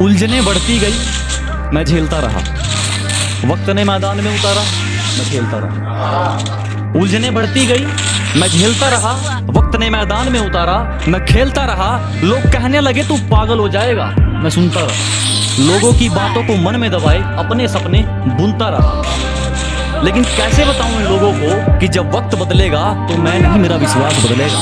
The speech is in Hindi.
उलझने बढ़ती गई। मैं झेलता रहा। वक्त ने मैदान में उतारा, मैं खेलता रहा। उलझने बढ़ती गई, मैं झेलता रहा। वक्त ने मैदान में उतारा, मैं खेलता रहा। लोग कहने लगे, तू पागल हो जाएगा। मैं सुनता रहा। लोगों की बातों को मन में दबाए, अपने सपने बुनता रहा। लेकिन कैसे बताऊँ इन लोगों को कि जब वक्त बदलेगा तो मैं नहीं, मेरा विश्वास बदलेगा।